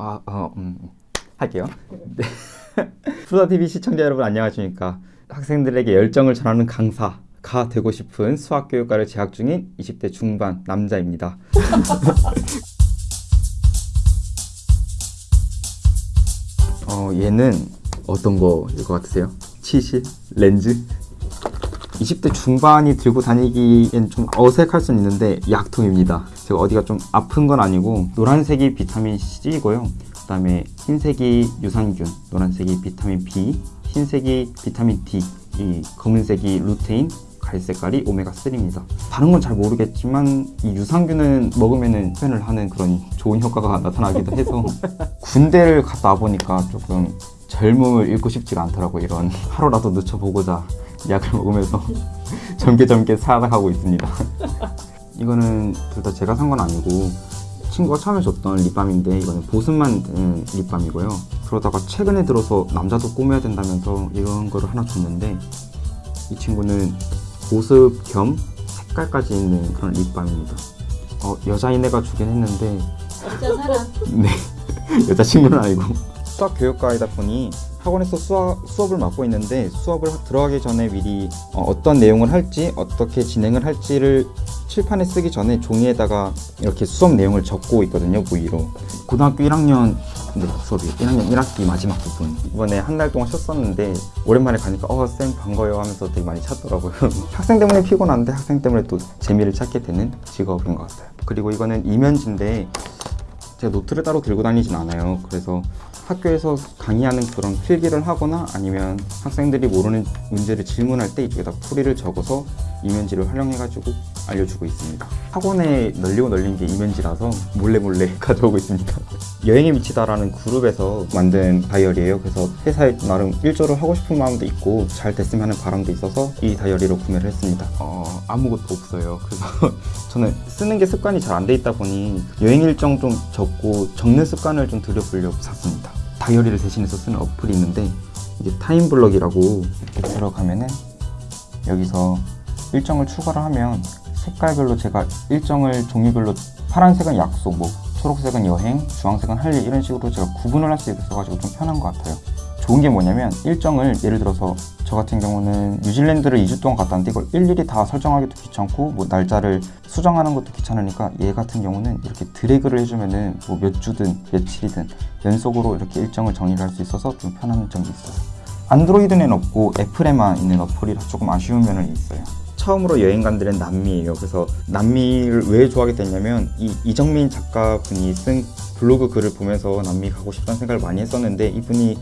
아, 어, 음, 할게요. 네. 프로다TV 시청자 여러분 안녕하십니까. 학생들에게 열정을 전하는 강사 가 되고 싶은 수학교육과를 재학 중인 20대 중반 남자입니다. 어, 얘는 어떤 거일 것 같으세요? 치실? 렌즈? 20대 중반이 들고 다니기엔 좀 어색할 수는 있는데 약통입니다. 제가 어디가 좀 아픈 건 아니고 노란색이 비타민 C이고요. 그 다음에 흰색이 유산균, 노란색이 비타민 B, 흰색이 비타민 D, 이 검은색이 루테인, 갈색깔이 오메가3입니다. 다른 건 잘 모르겠지만 이 유산균은 먹으면 표현을 하는 그런 좋은 효과가 나타나기도 해서 군대를 갔다 와보니까 조금 젊음을 잃고 싶지가 않더라고 이런 하루라도 늦춰보고자 약을 먹으면서 젊게 젊게 살아가고 있습니다. 이거는 둘 다 제가 산 건 아니고 친구가 처음에 줬던 립밤인데 이거는 보습만 된 립밤이고요. 그러다가 최근에 들어서 남자도 꾸며야 된다면서 이런 거를 하나 줬는데 이 친구는 보습 겸 색깔까지 있는 그런 립밤입니다. 어, 여자인 애가 주긴 했는데 진짜 사람. 네 여자친구는 아니고 수학 교육과이다 보니 학원에서 수학, 수업 을 맡고 있는데 수업을 들어가기 전에 미리 어, 떤 내용을 할지 어떻게 진행을 할지를 칠판에 쓰기 전에 종이에다가 이렇게 수업 내용을 적고 있거든요 무의로. 고등학교 1학년 네, 수업이 1학년 1학기 마지막 부분. 이번에 한 달 동안 쉬었었는데 오랜만에 가니까 어쌤 반가워요 하면서 되게 많이 찾더라고요. 학생 때문에 피곤한데 학생 때문에 또 재미를 찾게 되는 직업인 것 같아요. 그리고 이거는 이면지인데 제가 노트를 따로 들고 다니진 않아요. 그래서 학교에서 강의하는 그런 필기를 하거나 아니면 학생들이 모르는 문제를 질문할 때 이쪽에다 풀이를 적어서 이면지를 활용해가지고 알려주고 있습니다. 학원에 널리고 널린 게 이면지라서 몰래 몰래 가져오고 있습니다. 여행에 미치다라는 그룹에서 만든 다이어리예요. 그래서 회사에 나름 일조를 하고 싶은 마음도 있고 잘 됐으면 하는 바람도 있어서 이 다이어리로 구매를 했습니다. 어, 아무것도 없어요. 그래서 저는 쓰는 게 습관이 잘 안 돼 있다 보니 여행 일정 좀 적고 적는 습관을 좀 들여보려고 샀습니다. 다이어리를 대신해서 쓰는 어플이 있는데 이게 타임블럭이라고 이렇게 들어가면은 여기서 일정을 추가를 하면 색깔별로 제가 일정을 종이별로 파란색은 약속, 뭐 초록색은 여행, 주황색은 할 일 이런 식으로 제가 구분을 할 수 있어가지고 좀 편한 것 같아요. 좋은 게 뭐냐면 일정을 예를 들어서 저 같은 경우는 뉴질랜드를 2주 동안 갔다 왔는데 이걸 일일이 다 설정하기도 귀찮고 뭐 날짜를 수정하는 것도 귀찮으니까 얘 같은 경우는 이렇게 드래그를 해주면은 뭐 몇 주든 며칠이든 연속으로 이렇게 일정을 정리를 할 수 있어서 좀 편한 점이 있어요. 안드로이드는 없고 애플에만 있는 어플이라 조금 아쉬운 면은 있어요. 처음으로 여행 간 데는 남미예요. 그래서 남미를 왜 좋아하게 됐냐면 이 이정민 작가분이 쓴 블로그 글을 보면서 남미 가고 싶다는 생각을 많이 했었는데 이분이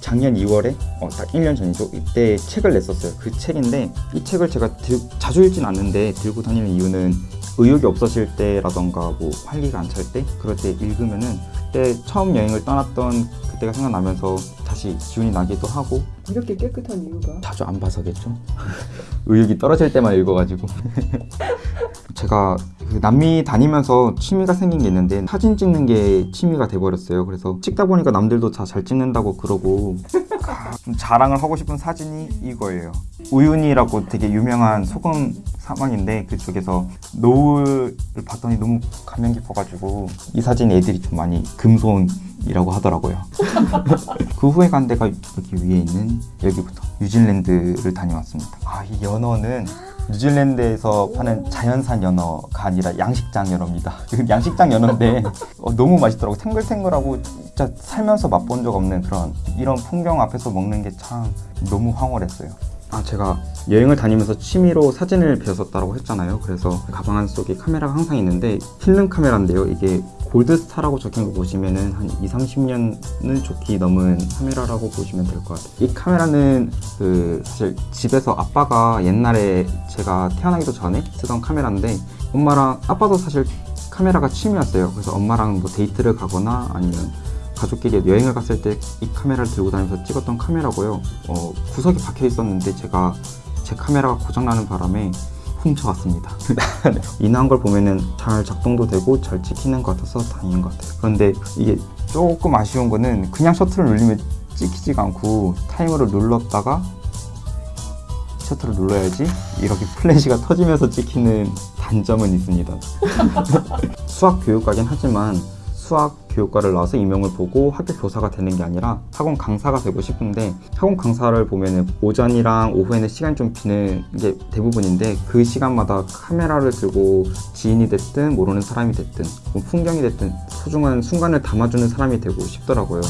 작년 2월에 어, 딱 1년 전이죠. 이때 책을 냈었어요. 그 책인데 이 책을 제가 들, 자주 읽진 않는데 들고 다니는 이유는 의욕이 없어질 때라던가 뭐 활기가 안 찰 때 그럴 때 읽으면은 그때 처음 여행을 떠났던 그때가 생각나면서 다시 기운이 나기도 하고 이렇게 깨끗한 이유가 자주 안 봐서겠죠. 의욕이 떨어질 때만 읽어가지고 제가 그 남미 다니면서 취미가 생긴 게 있는데 사진 찍는 게 취미가 돼버렸어요. 그래서 찍다 보니까 남들도 다 잘 찍는다고 그러고 좀 자랑을 하고 싶은 사진이 이거예요. 우윤이라고 되게 유명한 소금 사막인데 그쪽에서 노을을 봤더니 너무 감명 깊어가지고 이 사진 애들이 좀 많이 금손이라고 하더라고요. 그 후에 간 데가 여기 위에 있는 여기부터 뉴질랜드를 다녀왔습니다. 아, 이 연어는 뉴질랜드에서 파는 자연산 연어가 아니라 양식장 연어입니다. 양식장 연어인데 어, 너무 맛있더라고. 탱글탱글하고 진짜 살면서 맛본 적 없는 그런 이런 풍경 앞에서 먹는 게 참 너무 황홀했어요. 아 제가 여행을 다니면서 취미로 사진을 배웠었다고 했잖아요. 그래서 가방 안 속에 카메라가 항상 있는데 필름 카메라인데요. 이게 골드스타라고 적힌 거 보시면은 한 2, 30년은 좋기 넘은 카메라라고 보시면 될 것 같아요. 이 카메라는 그 사실 집에서 아빠가 옛날에 제가 태어나기도 전에 쓰던 카메라인데 엄마랑 아빠도 사실 카메라가 취미였어요. 그래서 엄마랑 뭐 데이트를 가거나 아니면 가족끼리 여행을 갔을 때 이 카메라를 들고 다니면서 찍었던 카메라고요. 어, 구석에 박혀 있었는데 제가 제 카메라가 고장나는 바람에 훔쳐왔습니다. 인화한 걸 보면은 잘 작동도 되고 잘 찍히는 것 같아서 다행인 것 같아요. 그런데 이게 조금 아쉬운 거는 그냥 셔터를 눌리면 찍히지가 않고 타이머를 눌렀다가 셔터를 눌러야지 이렇게 플래시가 터지면서 찍히는 단점은 있습니다. 수학 교육과긴 하지만 수학 교육과를 나와서 임용을 보고 학교 교사가 되는 게 아니라 학원 강사가 되고 싶은데 학원 강사를 보면은 오전이랑 오후에는 시간이 좀 비는 게 대부분인데 그 시간마다 카메라를 들고 지인이 됐든 모르는 사람이 됐든 뭐 풍경이 됐든 소중한 순간을 담아주는 사람이 되고 싶더라고요.